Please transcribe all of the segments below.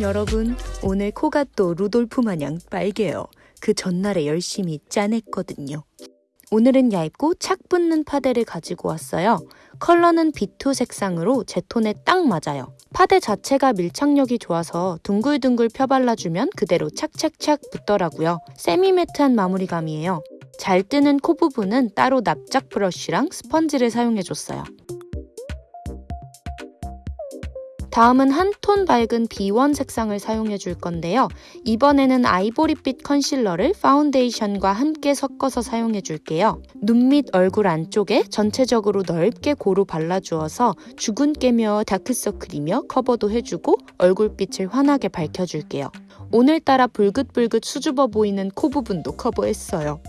여러분. 오늘 코가 또 루돌프 마냥 빨개요. 그 전날에 열심히 짜냈거든요. 오늘은 얇고 착 붙는 파데를 가지고 왔어요. 컬러는 B2 색상으로 제 톤에 딱 맞아요. 파데 자체가 밀착력이 좋아서 둥글둥글 펴발라주면 그대로 착착착 붙더라고요. semi matte한 마무리감이에요. 잘 뜨는 코 부분은 따로 납작 브러쉬랑 스펀지를 사용해줬어요. 다음은 한 톤 밝은 B1 색상을 사용해 줄 건데요. 이번에는 아이보리빛 컨실러를 파운데이션과 함께 섞어서 사용해 줄게요. 눈 밑 얼굴 안쪽에 전체적으로 넓게 고루 발라주어서 주근깨며 다크서클이며 커버도 해주고 얼굴빛을 환하게 밝혀줄게요. 오늘따라 불긋불긋 수줍어 보이는 코 부분도 커버했어요.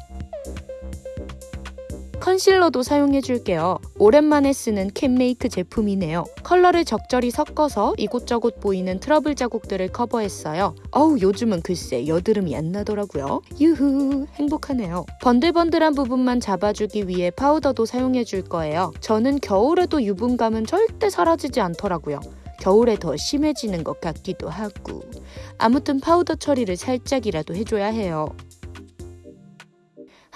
컨실러도 사용해줄게요. 오랜만에 쓰는 캔메이크 제품이네요. 컬러를 적절히 섞어서 이곳저곳 보이는 트러블 자국들을 커버했어요. 어우 요즘은 글쎄 여드름이 안 나더라고요. 유후 행복하네요. 번들번들한 부분만 잡아주기 위해 파우더도 사용해줄 거예요. 저는 겨울에도 유분감은 절대 사라지지 않더라고요. 겨울에 더 심해지는 것 같기도 하고 아무튼 파우더 처리를 살짝이라도 해줘야 해요.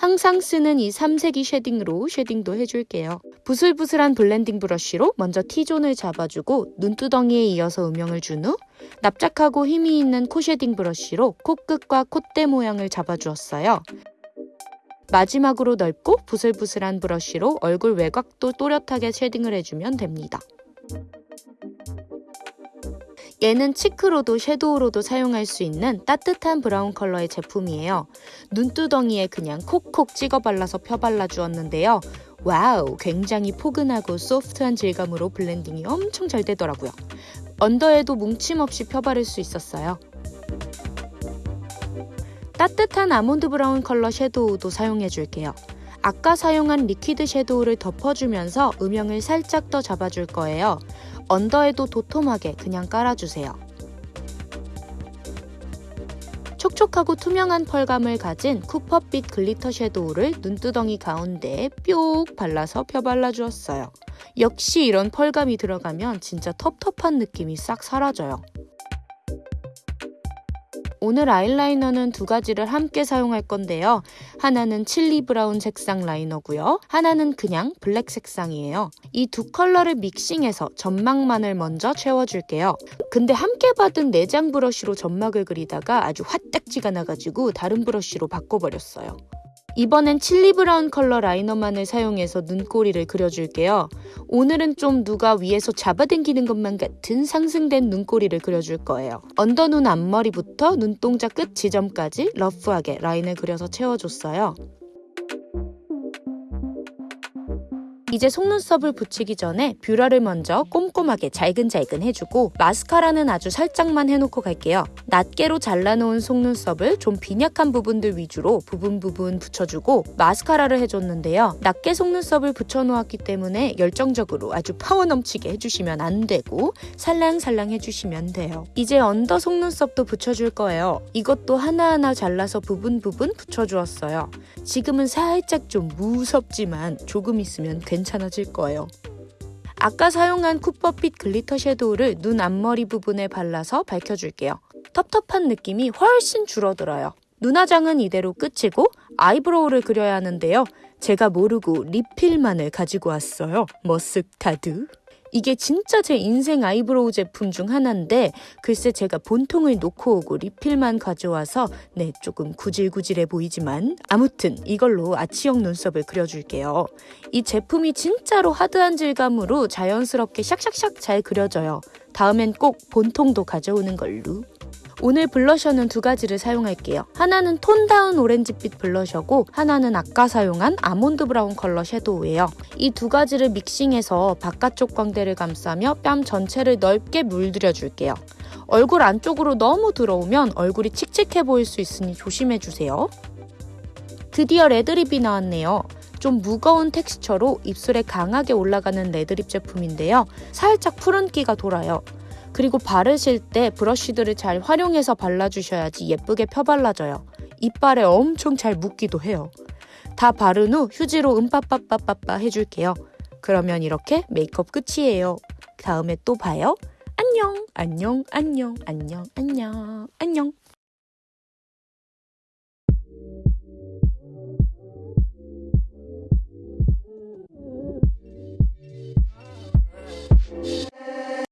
항상 쓰는 이 삼색이 shading으로 shading도 해줄게요. 부슬부슬한 블렌딩 브러쉬로 먼저 T존을 잡아주고 눈두덩이에 이어서 음영을 준 후 납작하고 힘이 있는 코 shading 브러쉬로 코끝과 콧대 모양을 잡아주었어요. 마지막으로 넓고 부슬부슬한 브러쉬로 얼굴 외곽도 또렷하게 shading을 해주면 됩니다. 얘는 cheek로도 섀도우로도 사용할 수 있는 따뜻한 브라운 컬러의 제품이에요. 눈두덩이에 그냥 콕콕 찍어 발라서 펴발라 주었는데요. 와우, 굉장히 포근하고 소프트한 질감으로 블렌딩이 엄청 잘 되더라고요. 언더에도 뭉침 없이 펴바를 수 있었어요. 따뜻한 아몬드 브라운 컬러 섀도우도 사용해 줄게요. 아까 사용한 liquid 섀도우를 덮어주면서 음영을 살짝 더 잡아줄 거예요. 언더에도 도톰하게 그냥 깔아주세요. 촉촉하고 투명한 펄감을 가진 copper빛 glitter 섀도우를 눈두덩이 가운데에 뿅 발라서 펴발라주었어요. 역시 이런 펄감이 들어가면 진짜 텁텁한 느낌이 싹 사라져요. 오늘 아이라이너는 두 가지를 함께 사용할 건데요. 하나는 칠리 브라운 색상 라이너고요. 하나는 그냥 블랙 색상이에요. 이 두 컬러를 믹싱해서 점막만을 먼저 채워줄게요. 근데 함께 받은 내장 브러쉬로 점막을 그리다가 아주 화딱지가 나가지고 다른 브러쉬로 바꿔버렸어요. 이번엔 칠리 브라운 컬러 라이너만을 사용해서 눈꼬리를 그려줄게요. 오늘은 좀 누가 위에서 잡아당기는 것만 같은 상승된 눈꼬리를 그려줄 거예요. 언더눈 앞머리부터 눈동자 끝 지점까지 러프하게 라인을 그려서 채워줬어요. 이제 속눈썹을 붙이기 전에 뷰러를 먼저 꼼꼼하게 잘근잘근 해주고 마스카라는 아주 살짝만 해놓고 갈게요. 낱개로 잘라놓은 속눈썹을 좀 빈약한 부분들 위주로 부분 부분 붙여주고 마스카라를 해줬는데요. 낱개 속눈썹을 붙여놓았기 때문에 열정적으로 아주 파워 넘치게 해주시면 안 되고 살랑살랑 해주시면 돼요. 이제 언더 속눈썹도 붙여줄 거예요. 이것도 하나하나 잘라서 부분 부분 붙여주었어요. 지금은 살짝 좀 무섭지만 조금 있으면 괜찮아 질 거예요. 아까 사용한 쿠퍼핏 glitter 섀도우를 눈 앞머리 부분에 발라서 밝혀줄게요. 텁텁한 느낌이 훨씬 줄어들어요. 눈화장은 이대로 끝이고 아이브로우를 그려야 하는데요. 제가 모르고 리필만을 가지고 왔어요. 머스타드. 이게 진짜 제 인생 아이브로우 제품 중 하나인데 글쎄 제가 본통을 놓고 오고 리필만 가져와서 네 조금 구질구질해 보이지만 아무튼 이걸로 아치형 눈썹을 그려줄게요. 이 제품이 진짜로 하드한 질감으로 자연스럽게 샥샥샥 잘 그려져요. 다음엔 꼭 본통도 가져오는 걸로. 오늘 블러셔는 두 가지를 사용할게요. 하나는 tone down 오렌지빛 블러셔고 하나는 아까 사용한 아몬드 브라운 컬러 섀도우예요. 이 두 가지를 믹싱해서 바깥쪽 광대를 감싸며 뺨 전체를 넓게 물들여 줄게요. 얼굴 안쪽으로 너무 들어오면 얼굴이 칙칙해 보일 수 있으니 조심해주세요. 드디어 red lip이 나왔네요. 좀 무거운 텍스처로 입술에 강하게 올라가는 red lip 제품인데요. 살짝 푸른기가 돌아요. 그리고 바르실 때 브러쉬들을 잘 활용해서 발라주셔야지 예쁘게 펴발라져요. 이빨에 엄청 잘 묻기도 해요. 다 바른 후 휴지로 음빠빠빠빠빠 해줄게요. 그러면 이렇게 메이크업 끝이에요. 다음에 또 봐요. 안녕, 안녕, 안녕, 안녕, 안녕, 안녕.